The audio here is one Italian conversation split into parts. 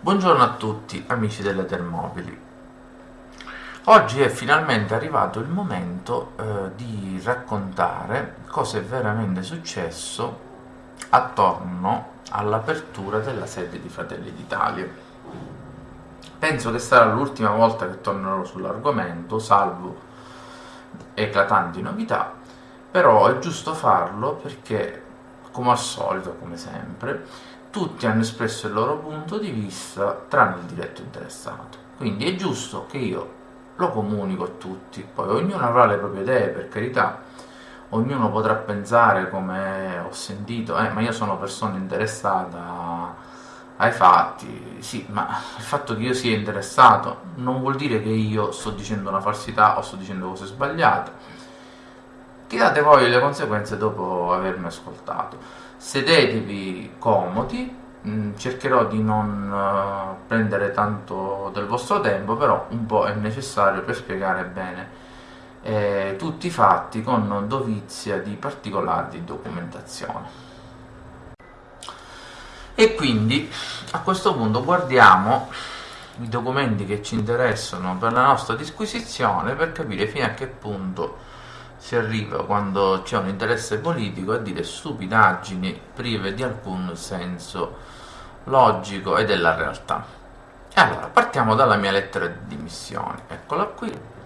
Buongiorno a tutti amici delle Termobili. Oggi è finalmente arrivato il momento eh, di raccontare cosa è veramente successo attorno all'apertura della sede di Fratelli d'Italia. Penso che sarà l'ultima volta che tornerò sull'argomento, salvo eclatanti novità, però è giusto farlo perché, come al solito, come sempre, tutti hanno espresso il loro punto di vista tranne il diretto interessato. Quindi è giusto che io lo comunico a tutti, poi ognuno avrà le proprie idee, per carità, ognuno potrà pensare come ho sentito, eh, ma io sono persona interessata ai fatti, sì, ma il fatto che io sia interessato non vuol dire che io sto dicendo una falsità o sto dicendo cose sbagliate. Tirate voi le conseguenze dopo avermi ascoltato sedetevi comodi, mm, cercherò di non uh, prendere tanto del vostro tempo, però un po' è necessario per spiegare bene eh, tutti i fatti con dovizia di particolari di documentazione. E quindi a questo punto guardiamo i documenti che ci interessano per la nostra disquisizione per capire fino a che punto si arriva quando c'è un interesse politico a dire stupidaggini prive di alcun senso logico e della realtà. E allora, partiamo dalla mia lettera di dimissioni, eccola qui.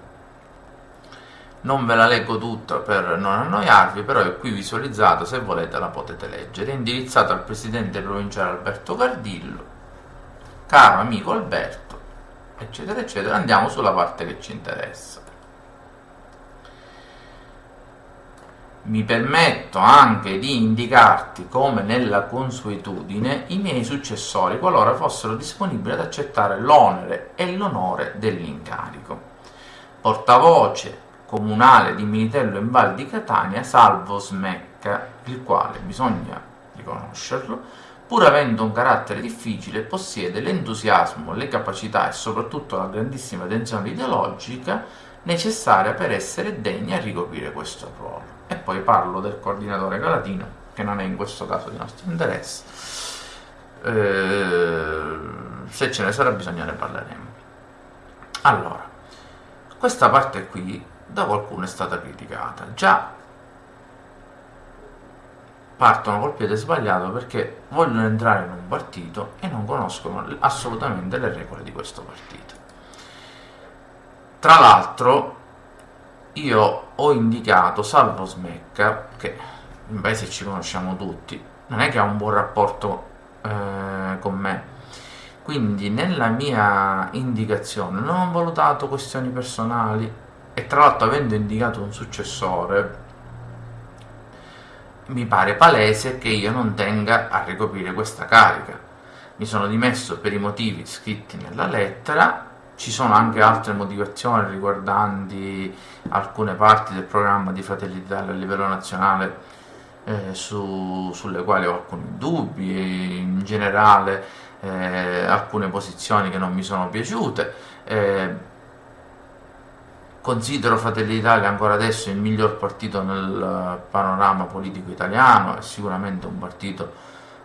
Non ve la leggo tutta per non annoiarvi, però è qui visualizzata, se volete la potete leggere. È indirizzata al presidente provinciale Alberto Cardillo. Caro amico Alberto, eccetera, eccetera. Andiamo sulla parte che ci interessa. Mi permetto anche di indicarti, come nella consuetudine, i miei successori qualora fossero disponibili ad accettare l'onere e l'onore dell'incarico. Portavoce comunale di Militello in Val di Catania, Salvo Smecca, il quale, bisogna riconoscerlo, pur avendo un carattere difficile, possiede l'entusiasmo, le capacità e soprattutto la grandissima tensione ideologica necessaria per essere degni a ricoprire questo ruolo e poi parlo del coordinatore galatino che non è in questo caso di nostro interesse. Eh, se ce ne sarà bisogno ne parleremo. Allora questa parte qui da qualcuno è stata criticata. Già partono col piede sbagliato perché vogliono entrare in un partito e non conoscono assolutamente le regole di questo partito. Tra l'altro io ho indicato Salvo Smecca, che in paese ci conosciamo tutti, non è che ha un buon rapporto eh, con me, quindi nella mia indicazione non ho valutato questioni personali. E tra l'altro avendo indicato un successore mi pare palese che io non tenga a ricoprire questa carica. Mi sono dimesso per i motivi scritti nella lettera ci sono anche altre motivazioni riguardanti alcune parti del programma di Fratelli d'Italia a livello nazionale eh, su, sulle quali ho alcuni dubbi e in generale eh, alcune posizioni che non mi sono piaciute. Eh, considero Fratelli d'Italia ancora adesso il miglior partito nel panorama politico italiano, è sicuramente un partito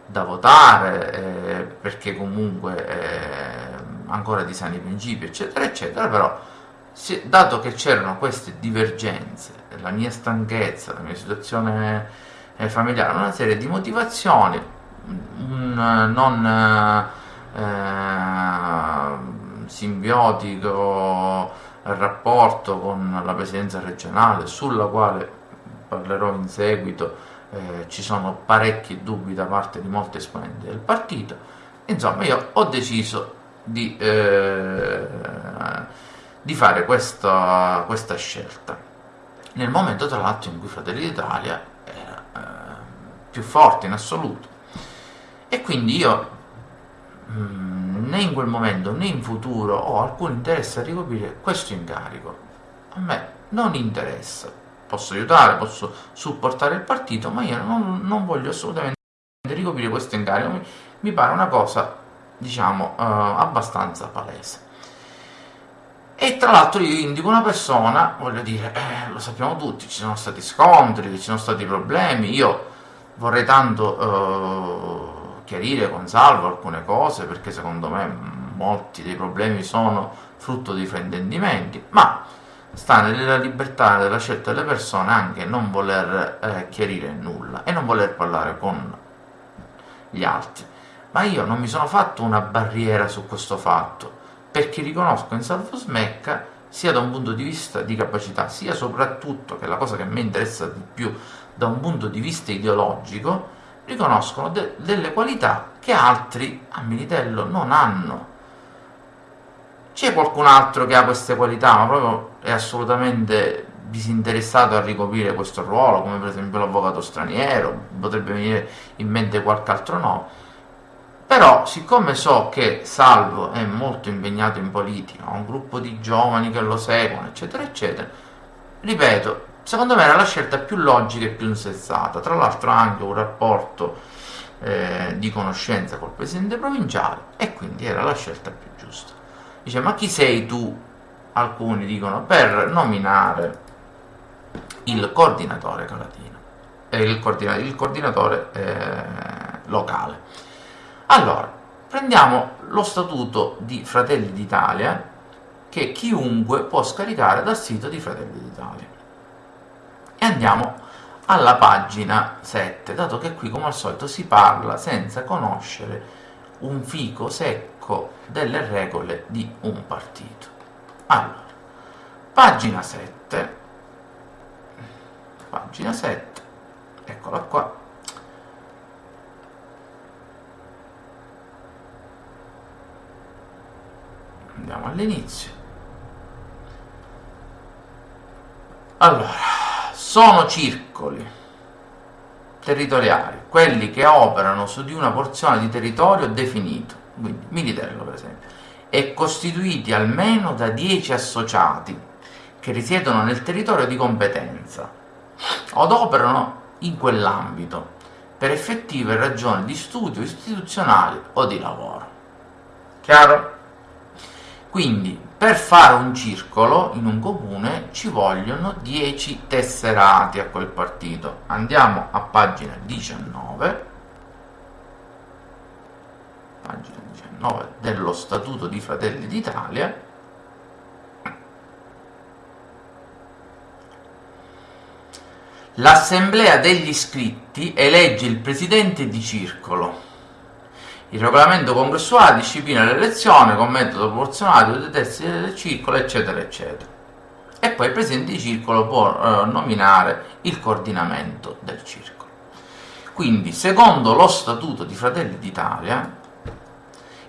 da votare eh, perché comunque eh, ancora di sani principi, eccetera, eccetera, però se, dato che c'erano queste divergenze, la mia stanchezza, la mia situazione eh, familiare, una serie di motivazioni, un non eh, simbiotico rapporto con la presidenza regionale, sulla quale parlerò in seguito, eh, ci sono parecchi dubbi da parte di molti esponenti del partito. Insomma, io ho deciso di, eh, di fare questa, questa, scelta. Nel momento tra l'altro in cui Fratelli d'Italia era eh, più forte in assoluto. E quindi io mh, mm, né in quel momento né in futuro ho alcun interesse a ricoprire questo incarico. A me non interessa. Posso aiutare, posso supportare il partito ma io non, non voglio assolutamente ricoprire questo incarico. Mi, mi pare una cosa diciamo eh, abbastanza palese e tra l'altro io indico una persona voglio dire eh, lo sappiamo tutti ci sono stati scontri ci sono stati problemi io vorrei tanto eh, chiarire con Salvo alcune cose perché secondo me molti dei problemi sono frutto di fraintendimenti, ma sta nella libertà della scelta delle persone anche non voler eh, chiarire nulla e non voler parlare con gli altri. Ma io non mi sono fatto una barriera su questo fatto, perché riconosco in Salvo Smecca sia da un punto di vista di capacità, sia soprattutto, che è la cosa che mi interessa di più, da un punto di vista ideologico, riconoscono de delle qualità che altri a Militello non hanno. C'è qualcun altro che ha queste qualità, ma proprio è assolutamente disinteressato a ricoprire questo ruolo, come per esempio l'avvocato straniero, potrebbe venire in mente qualche altro nome. Però, siccome so che Salvo è molto impegnato in politica, ha un gruppo di giovani che lo seguono, eccetera, eccetera, ripeto, secondo me era la scelta più logica e più insensata. Tra l'altro ha anche un rapporto eh, di conoscenza col presidente provinciale e quindi era la scelta più giusta. Dice, ma chi sei tu? Alcuni dicono, per nominare il coordinatore calatino, eh, il, coordinatore, il coordinatore eh, locale. Allora, prendiamo lo statuto di Fratelli d'Italia che chiunque può scaricare dal sito di Fratelli d'Italia. E andiamo alla pagina 7, dato che qui come al solito si parla senza conoscere un fico secco delle regole di un partito. Allora, pagina 7, pagina 7, eccola qua, andiamo all'inizio. Allora, sono circoli territoriali, quelli che operano su di una porzione di territorio definito, quindi Militello per esempio, e costituiti almeno da 10 associati che risiedono nel territorio di competenza od operano in quell'ambito per effettive ragioni di studio istituzionali o di lavoro. Chiaro? Quindi per fare un circolo in un comune ci vogliono 10 tesserati a quel partito. Andiamo a pagina 19, pagina 19 dello Statuto di Fratelli d'Italia. L'assemblea degli iscritti elegge il presidente di circolo il regolamento congressuale disciplina l'elezione con metodo proporzionale due terzi del circolo, eccetera, eccetera. E poi il presidente di circolo può eh, nominare il coordinamento del circolo. Quindi, secondo lo Statuto di Fratelli d'Italia,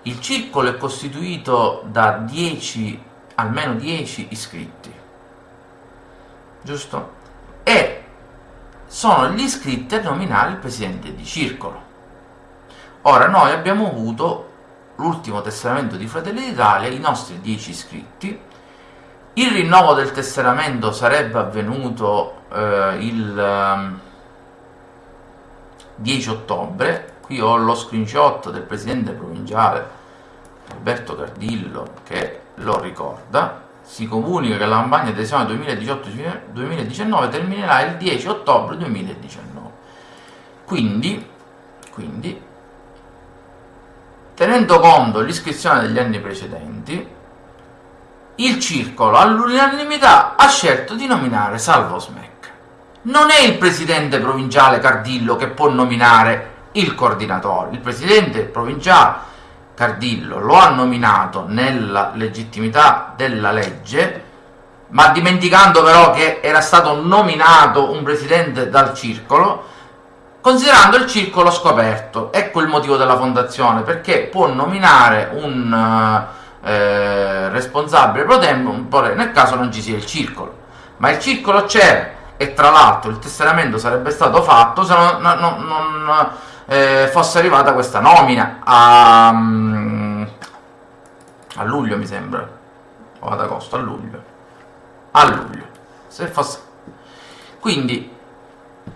il circolo è costituito da 10, almeno 10 iscritti, giusto? E sono gli iscritti a nominare il presidente di circolo. Ora, noi abbiamo avuto l'ultimo tesseramento di Fratelli d'Italia, i nostri 10 iscritti, il rinnovo del tesseramento sarebbe avvenuto eh, il 10 ehm, ottobre, qui ho lo screenshot del presidente provinciale Alberto Cardillo che lo ricorda, si comunica che la campagna di adesione 2018-2019 terminerà il 10 ottobre 2019. Quindi, quindi Tenendo conto l'iscrizione degli anni precedenti, il circolo all'unanimità ha scelto di nominare Salvo Smec. Non è il presidente provinciale Cardillo che può nominare il coordinatore, il presidente provinciale Cardillo lo ha nominato nella legittimità della legge, ma dimenticando però che era stato nominato un presidente dal circolo, considerando il circolo scoperto. Ecco il motivo della fondazione, perché può nominare un eh, responsabile pro tempore nel caso non ci sia il circolo. Ma il circolo c'è e tra l'altro il tesseramento sarebbe stato fatto se non, non, non eh, fosse arrivata questa nomina a, a luglio mi sembra o ad agosto, a luglio a luglio se fosse quindi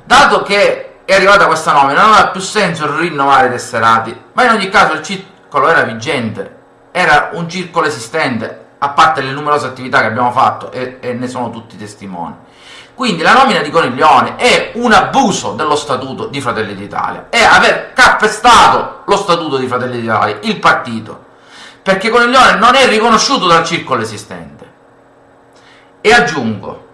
dato che è arrivata questa nomina, non ha più senso rinnovare i tesserati, ma in ogni caso il circolo era vigente, era un circolo esistente, a parte le numerose attività che abbiamo fatto e, e ne sono tutti testimoni. Quindi la nomina di Coniglione è un abuso dello statuto di Fratelli d'Italia, è aver calpestato lo statuto di Fratelli d'Italia, il partito, perché Coniglione non è riconosciuto dal circolo esistente. E aggiungo,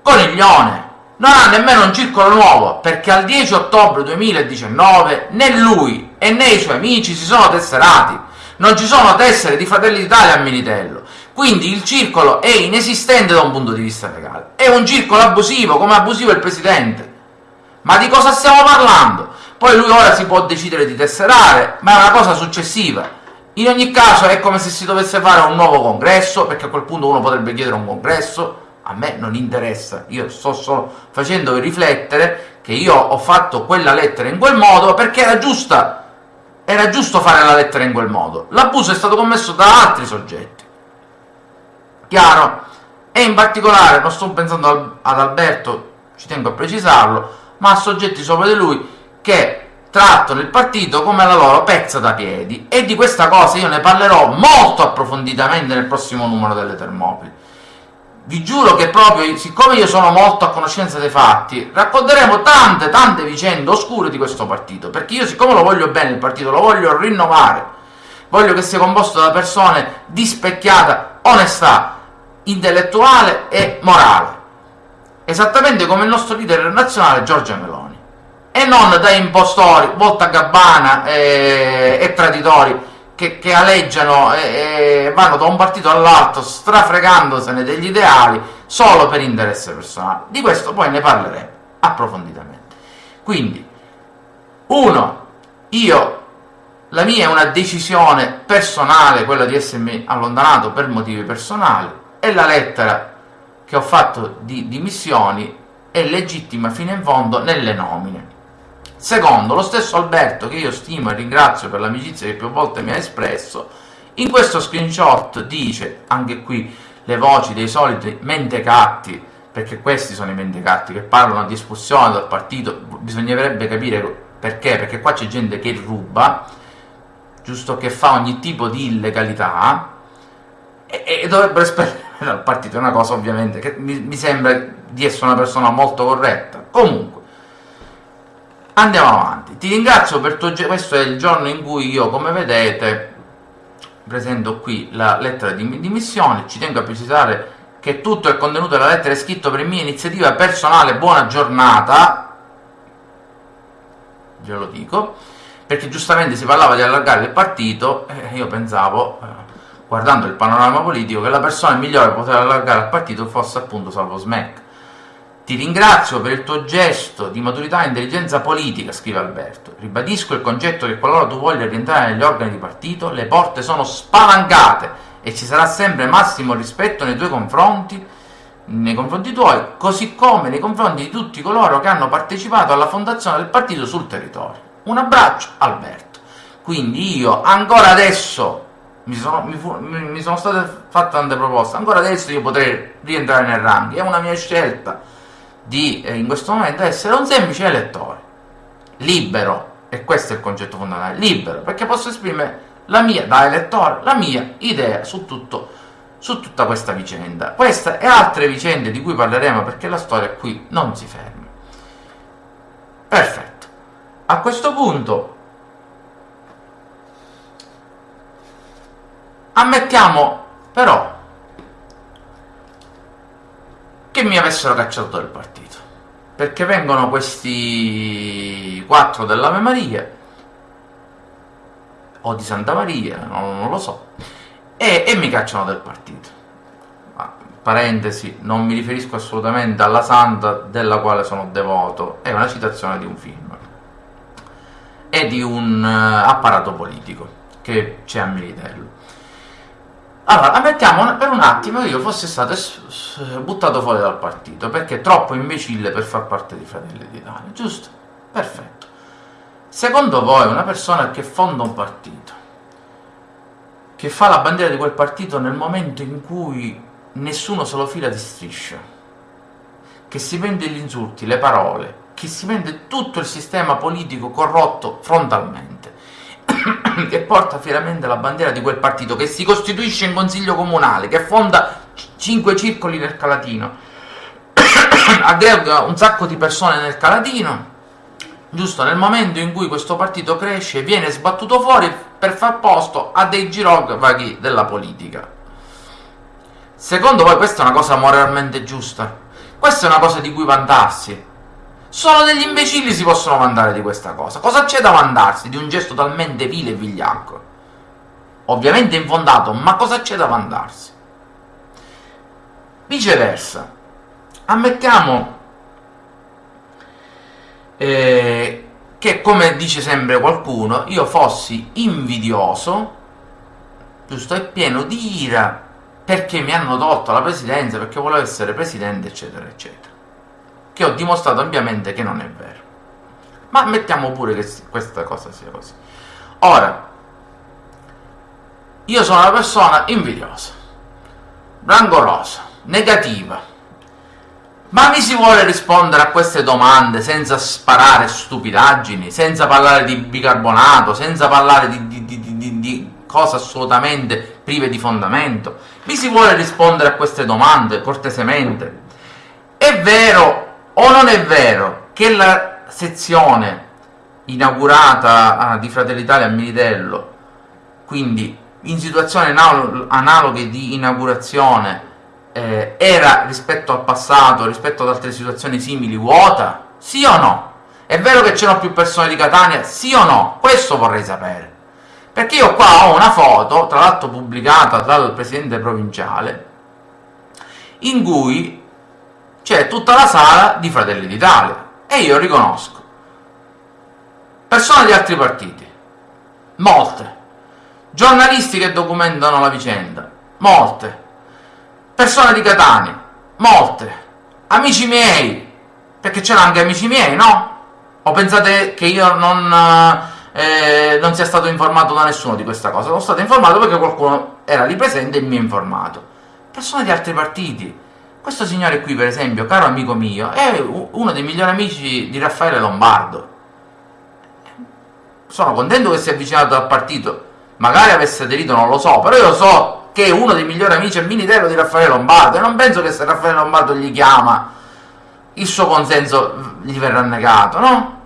Coniglione non ha nemmeno un circolo nuovo, perché al 10 ottobre 2019 né lui e né i suoi amici si sono tesserati. Non ci sono tessere di Fratelli d'Italia a Militello. Quindi il circolo è inesistente da un punto di vista legale. È un circolo abusivo, come abusivo il Presidente. Ma di cosa stiamo parlando? Poi lui ora si può decidere di tesserare, ma è una cosa successiva. In ogni caso è come se si dovesse fare un nuovo congresso, perché a quel punto uno potrebbe chiedere un congresso, a me non interessa, io sto solo facendo riflettere che io ho fatto quella lettera in quel modo perché era giusta, era giusto fare la lettera in quel modo. L'abuso è stato commesso da altri soggetti. Chiaro? E in particolare, non sto pensando ad Alberto, ci tengo a precisarlo, ma a soggetti sopra di lui che trattano il partito come la loro pezza da piedi e di questa cosa io ne parlerò molto approfonditamente nel prossimo numero delle Termopili vi giuro che proprio, siccome io sono molto a conoscenza dei fatti, racconteremo tante, tante vicende oscure di questo partito, perché io siccome lo voglio bene il partito, lo voglio rinnovare, voglio che sia composto da persone di specchiata onestà intellettuale e morale, esattamente come il nostro leader nazionale Giorgia Meloni, e non da impostori, volta gabbana e, e traditori che, che aleggiano e, e, vanno da un partito all'altro strafregandosene degli ideali solo per interesse personale. Di questo poi ne parleremo approfonditamente. Quindi, uno, io, la mia è una decisione personale, quella di essermi allontanato per motivi personali, e la lettera che ho fatto di dimissioni è legittima fino in fondo nelle nomine. Secondo, lo stesso Alberto, che io stimo e ringrazio per l'amicizia che più volte mi ha espresso, in questo screenshot dice, anche qui, le voci dei soliti mentecatti, perché questi sono i mentecatti che parlano di espulsione dal partito, bisognerebbe capire perché, perché qua c'è gente che ruba, giusto che fa ogni tipo di illegalità, e, e dovrebbero espellere dal partito, è una cosa ovviamente che mi, mi sembra di essere una persona molto corretta. Comunque, andiamo avanti. Ti ringrazio per tuo questo è il giorno in cui io come vedete presento qui la lettera di dimissioni ci tengo a precisare che tutto il contenuto della lettera è scritto per mia iniziativa personale buona giornata glielo dico perché giustamente si parlava di allargare il partito e io pensavo eh, guardando il panorama politico che la persona migliore per poter allargare il partito fosse appunto Salvo Smack ti ringrazio per il tuo gesto di maturità e intelligenza politica, scrive Alberto. Ribadisco il concetto che qualora tu voglia rientrare negli organi di partito, le porte sono spalancate e ci sarà sempre massimo rispetto nei tuoi confronti, nei confronti tuoi, così come nei confronti di tutti coloro che hanno partecipato alla fondazione del partito sul territorio. Un abbraccio, Alberto. Quindi io ancora adesso mi sono, mi, fu, mi sono state fatte tante proposte, ancora adesso io potrei rientrare nel ranking, è una mia scelta di eh, in questo momento essere un semplice elettore, libero, e questo è il concetto fondamentale, libero, perché posso esprimere la mia, da elettore, la mia idea su, tutto, su tutta questa vicenda. Questa e altre vicende di cui parleremo perché la storia qui non si ferma. Perfetto. A questo punto ammettiamo però che mi avessero cacciato dal partito. Perché vengono questi quattro dell'Ave Maria o di Santa Maria, non, non lo so e, e, mi cacciano dal partito. Ah, parentesi, non mi riferisco assolutamente alla santa della quale sono devoto. È una citazione di un film. E di un uh, apparato politico che c'è a Militello allora, ammettiamo per un attimo che io fossi stato buttato fuori dal partito, perché è troppo imbecille per far parte di Fratelli d'Italia, giusto? Perfetto. Secondo voi una persona che fonda un partito, che fa la bandiera di quel partito nel momento in cui nessuno se lo fila di striscia, che si vende gli insulti, le parole, che si vende tutto il sistema politico corrotto frontalmente, che porta fieramente la bandiera di quel partito, che si costituisce in consiglio comunale, che fonda cinque circoli nel Calatino, aggrega un sacco di persone nel Calatino, giusto nel momento in cui questo partito cresce viene sbattuto fuori per far posto a dei girovaghi della politica. Secondo voi questa è una cosa moralmente giusta? Questa è una cosa di cui vantarsi? Solo degli imbecilli si possono vantare di questa cosa. Cosa c'è da vantarsi di un gesto talmente vile e vigliacco? Ovviamente infondato, ma cosa c'è da vantarsi? Viceversa, ammettiamo eh, che, come dice sempre qualcuno, io fossi invidioso, giusto, e pieno di ira perché mi hanno tolto la presidenza, perché volevo essere presidente, eccetera, eccetera che ho dimostrato ampiamente che non è vero. Ma mettiamo pure che questa cosa sia così. Ora, io sono una persona invidiosa, rancorosa, negativa, ma mi si vuole rispondere a queste domande senza sparare stupidaggini, senza parlare di bicarbonato, senza parlare di, di, di, di, cose assolutamente prive di fondamento? Mi si vuole rispondere a queste domande cortesemente? È vero o non è vero che la sezione inaugurata ah, di Fratelli Italia a Militello, quindi in situazioni analoghe di inaugurazione, eh, era rispetto al passato, rispetto ad altre situazioni simili, vuota? Sì o no? È vero che c'erano più persone di Catania? Sì o no? Questo vorrei sapere. Perché io qua ho una foto, tra l'altro pubblicata dal presidente provinciale, in cui c'è tutta la sala di Fratelli d'Italia e io riconosco persone di altri partiti, molte, giornalisti che documentano la vicenda, molte, persone di Catania, molte, amici miei, perché c'erano anche amici miei, no? O pensate che io non, eh, non sia stato informato da nessuno di questa cosa? Sono stato informato perché qualcuno era lì presente e mi ha informato. Persone di altri partiti, questo signore qui, per esempio, caro amico mio, è uno dei migliori amici di Raffaele Lombardo. Sono contento che sia avvicinato al partito, magari avesse aderito, non lo so, però io so che è uno dei migliori amici al Militello di Raffaele Lombardo e non penso che se Raffaele Lombardo gli chiama il suo consenso gli verrà negato, no?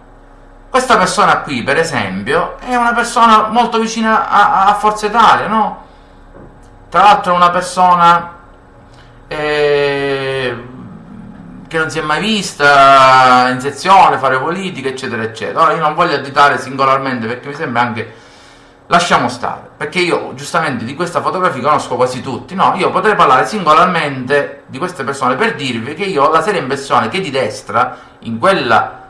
Questa persona qui, per esempio, è una persona molto vicina a, a Forza Italia, no? Tra l'altro è una persona eh, che non si è mai vista in sezione, fare politica, eccetera, eccetera. Ora io non voglio additare singolarmente perché mi sembra anche... Lasciamo stare, perché io giustamente di questa fotografia conosco quasi tutti, no? Io potrei parlare singolarmente di queste persone per dirvi che io ho la seria impressione che di destra, in quella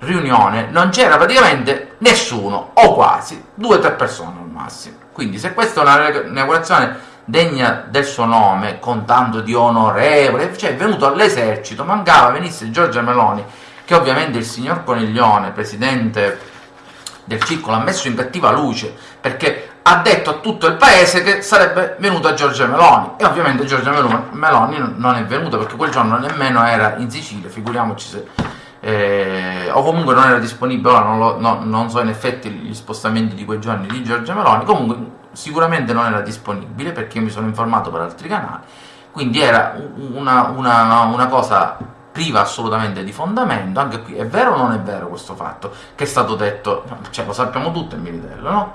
riunione, non c'era praticamente nessuno, o quasi, due o tre persone al massimo. Quindi se questa è una inaugurazione degna del suo nome, con tanto di onorevole, cioè è venuto all'esercito, mancava venisse Giorgia Meloni, che ovviamente il signor Coniglione, presidente del circolo, ha messo in cattiva luce, perché ha detto a tutto il paese che sarebbe venuta Giorgia Meloni, e ovviamente Giorgia Meloni non è venuta, perché quel giorno nemmeno era in Sicilia, figuriamoci se... Eh, o comunque non era disponibile, ora non, lo, no, non so in effetti gli spostamenti di quei giorni di Giorgia Meloni, comunque sicuramente non era disponibile perché io mi sono informato per altri canali, quindi era una, una, una cosa priva assolutamente di fondamento, anche qui è vero o non è vero questo fatto che è stato detto, cioè lo sappiamo tutto il Militello, no?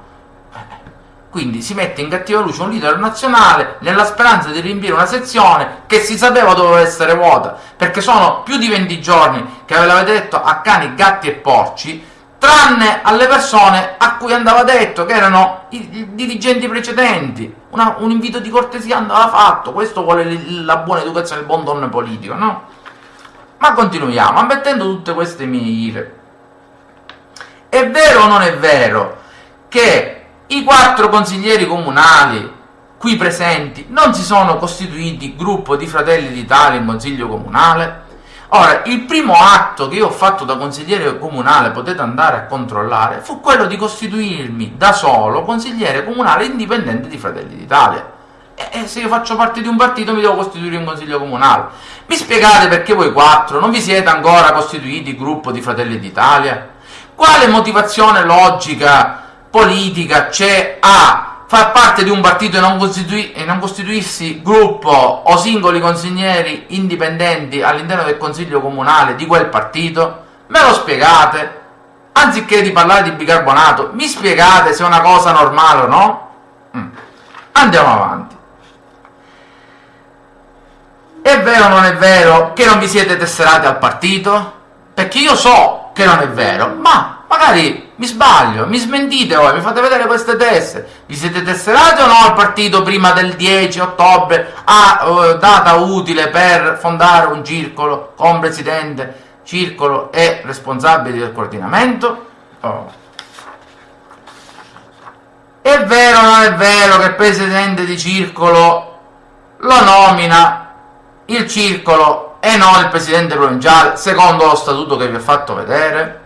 Eh, quindi si mette in cattiva luce un leader nazionale nella speranza di riempire una sezione che si sapeva doveva essere vuota, perché sono più di 20 giorni che avevate detto a cani, gatti e porci tranne alle persone a cui andava detto che erano i, i dirigenti precedenti. Una, un invito di cortesia andava fatto, questo vuole la buona educazione, il buon donne politico, no? Ma continuiamo, ammettendo tutte queste mie ire. È vero o non è vero che i quattro consiglieri comunali qui presenti non si sono costituiti gruppo di Fratelli d'Italia in Consiglio Comunale? Ora, il primo atto che io ho fatto da consigliere comunale, potete andare a controllare, fu quello di costituirmi da solo consigliere comunale indipendente di Fratelli d'Italia. E, se io faccio parte di un partito mi devo costituire un consiglio comunale. Mi spiegate perché voi quattro non vi siete ancora costituiti gruppo di Fratelli d'Italia? Quale motivazione logica, politica c'è a far parte di un partito e non, e non costituirsi gruppo o singoli consiglieri indipendenti all'interno del consiglio comunale di quel partito? Me lo spiegate? Anziché di parlare di bicarbonato, mi spiegate se è una cosa normale o no? Mm. Andiamo avanti. È vero o non è vero che non vi siete tesserati al partito? Perché io so che non è vero, ma magari mi sbaglio, mi smentite voi, mi fate vedere queste teste. Vi siete tesserati o no al partito prima del 10 ottobre, a uh, data utile per fondare un circolo con presidente, circolo e responsabili del coordinamento? Oh. È vero o non è vero che il presidente di circolo lo nomina il circolo e non il presidente provinciale, secondo lo statuto che vi ho fatto vedere?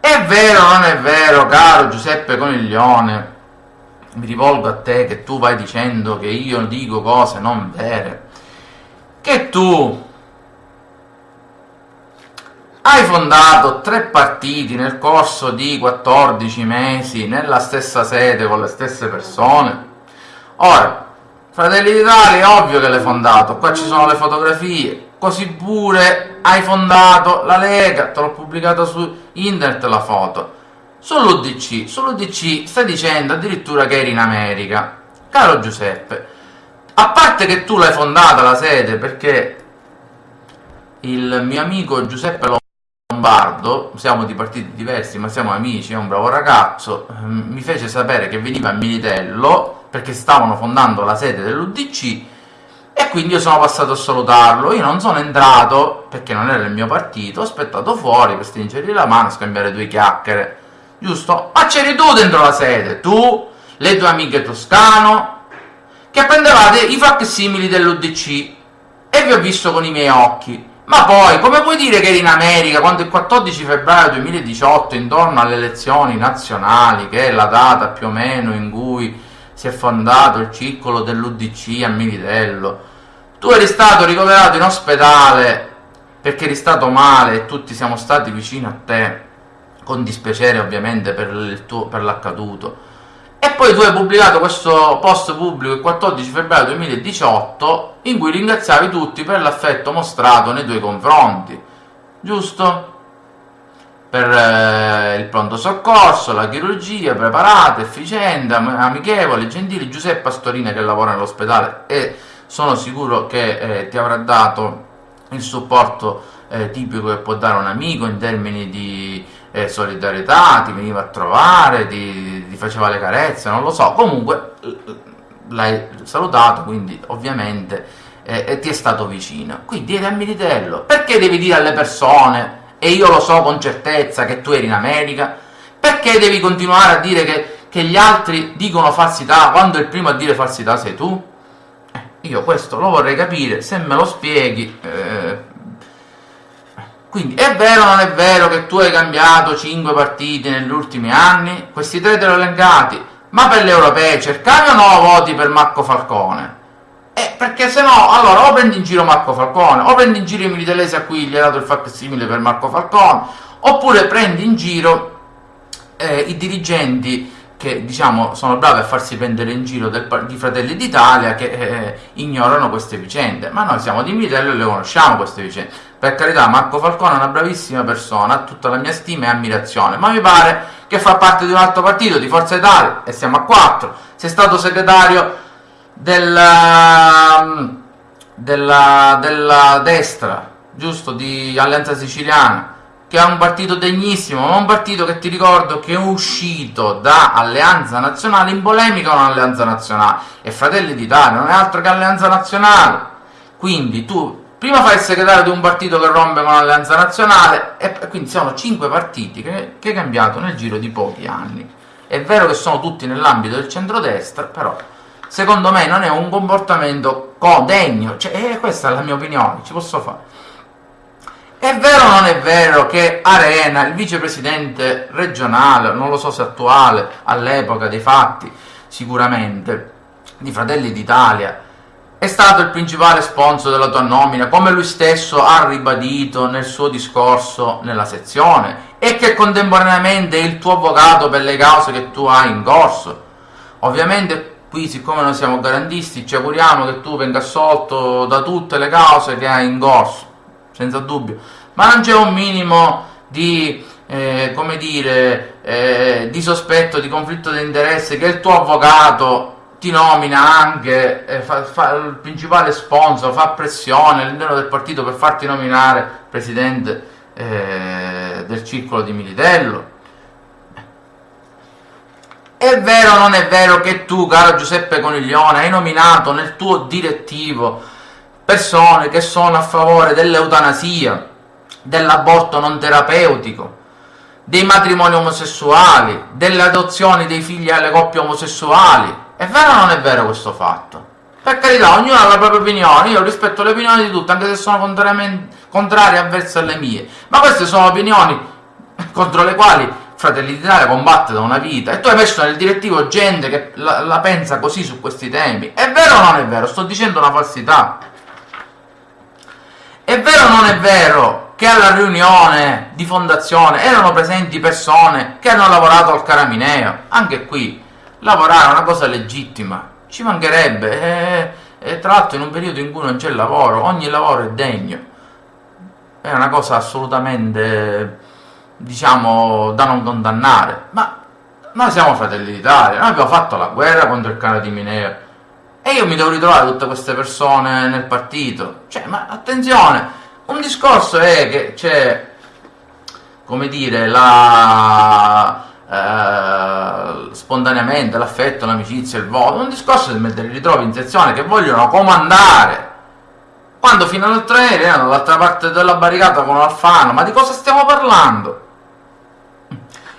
È vero o non è vero, caro Giuseppe Coniglione? Mi rivolgo a te che tu vai dicendo che io dico cose non vere. Che tu hai fondato tre partiti nel corso di 14 mesi nella stessa sede con le stesse persone. Ora, Fratelli d'Italia è ovvio che l'hai fondato, qua ci sono le fotografie, così pure hai fondato la Lega, te l'ho pubblicata su internet la foto. Sull'UDC, sull'UDC stai dicendo addirittura che eri in America. Caro Giuseppe, a parte che tu l'hai fondata la sede perché il mio amico Giuseppe Lombardo, siamo di partiti diversi ma siamo amici, è un bravo ragazzo, mi fece sapere che veniva a Militello perché stavano fondando la sede dell'UDC e quindi io sono passato a salutarlo. Io non sono entrato perché non era il mio partito, ho aspettato fuori per stringergli la mano scambiare due chiacchiere, giusto? Ma c'eri tu dentro la sede, tu, le tue amiche toscano, che prendevate i facsimili dell'UDC e vi ho visto con i miei occhi. Ma poi, come puoi dire che eri in America quando il 14 febbraio 2018, intorno alle elezioni nazionali, che è la data più o meno in cui si è fondato il circolo dell'UDC a Militello, tu eri stato ricoverato in ospedale perché eri stato male e tutti siamo stati vicino a te, con dispiacere ovviamente per, per l'accaduto. E poi tu hai pubblicato questo post pubblico il 14 febbraio 2018 in cui ringraziavi tutti per l'affetto mostrato nei tuoi confronti, giusto? per eh, il pronto soccorso, la chirurgia, preparata, efficiente, amichevole, gentile, Giuseppe Pastorina che lavora nell'ospedale e sono sicuro che eh, ti avrà dato il supporto eh, tipico che può dare un amico in termini di eh, solidarietà, ti veniva a trovare, ti, ti, faceva le carezze, non lo so, comunque l'hai salutato, quindi ovviamente eh, ti è stato vicino. Quindi eri a Militello, perché devi dire alle persone e io lo so con certezza che tu eri in America, perché devi continuare a dire che, che gli altri dicono falsità quando il primo a dire falsità sei tu? Io questo lo vorrei capire, se me lo spieghi... Eh... Quindi è vero o non è vero che tu hai cambiato 5 partiti negli ultimi anni? Questi tre te li ho elencati, ma per le europee cercavi o no voti per Marco Falcone? Eh, perché se no, allora o prendi in giro Marco Falcone, o prendi in giro i militelesi a cui gli ha dato il facsimile per Marco Falcone, oppure prendi in giro eh, i dirigenti che diciamo sono bravi a farsi prendere in giro del, di Fratelli d'Italia che eh, ignorano queste vicende, ma noi siamo di Militello e le conosciamo queste vicende. Per carità, Marco Falcone è una bravissima persona, ha tutta la mia stima e ammirazione, ma mi pare che fa parte di un altro partito, di Forza Italia, e siamo a quattro. Sei stato segretario della, um, della, della destra, giusto, di Alleanza Siciliana, che è un partito degnissimo, ma un partito che ti ricordo che è uscito da Alleanza Nazionale in polemica con Alleanza Nazionale e Fratelli d'Italia non è altro che Alleanza Nazionale. Quindi tu prima fai il segretario di un partito che rompe con Alleanza Nazionale e quindi sono cinque partiti che, che hai cambiato nel giro di pochi anni. È vero che sono tutti nell'ambito del centrodestra, però secondo me non è un comportamento degno, cioè, eh, questa è la mia opinione, ci posso fare. È vero o non è vero che Arena, il vicepresidente regionale, non lo so se attuale, all'epoca dei fatti, sicuramente, di Fratelli d'Italia, è stato il principale sponsor della tua nomina, come lui stesso ha ribadito nel suo discorso nella sezione, e che contemporaneamente è il tuo avvocato per le cause che tu hai in corso. Ovviamente qui, siccome noi siamo garantisti, ci auguriamo che tu venga assolto da tutte le cause che hai in corso, senza dubbio, ma non c'è un minimo di, eh, come dire, eh, di sospetto, di conflitto di interesse che il tuo avvocato ti nomina anche, eh, fa, fa, il principale sponsor, fa pressione all'interno del partito per farti nominare presidente eh, del circolo di Militello. È vero o non è vero che tu, caro Giuseppe Coniglione, hai nominato nel tuo direttivo persone che sono a favore dell'eutanasia, dell'aborto non terapeutico, dei matrimoni omosessuali, delle adozioni dei figli alle coppie omosessuali, è vero o non è vero questo fatto? Per carità, ognuno ha la propria opinione, io rispetto le opinioni di tutti, anche se sono contrarie avverse alle mie, ma queste sono opinioni contro le quali Fratelli d'Italia combatte da una vita e tu hai messo nel direttivo gente che la, la pensa così su questi temi. È vero o non è vero? Sto dicendo una falsità. È vero o non è vero che alla riunione di fondazione erano presenti persone che hanno lavorato al Caramineo? Anche qui lavorare è una cosa legittima, ci mancherebbe, e, eh, e eh, tra l'altro in un periodo in cui non c'è lavoro, ogni lavoro è degno, è una cosa assolutamente, diciamo, da non condannare, ma noi siamo fratelli d'Italia, noi abbiamo fatto la guerra contro il cane di Mineo, e io mi devo ritrovare tutte queste persone nel partito, cioè, ma attenzione, un discorso è che c'è, come dire, la eh, spontaneamente l'affetto, l'amicizia, il voto, un discorso di mettere ritrovi in sezione che vogliono comandare. Quando fino all'altro ieri erano dall'altra parte della barricata con Alfano, ma di cosa stiamo parlando?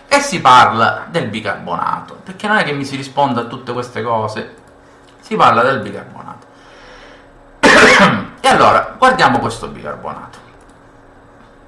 E si parla del bicarbonato, perché non è che mi si risponda a tutte queste cose, si parla del bicarbonato. e allora, guardiamo questo bicarbonato.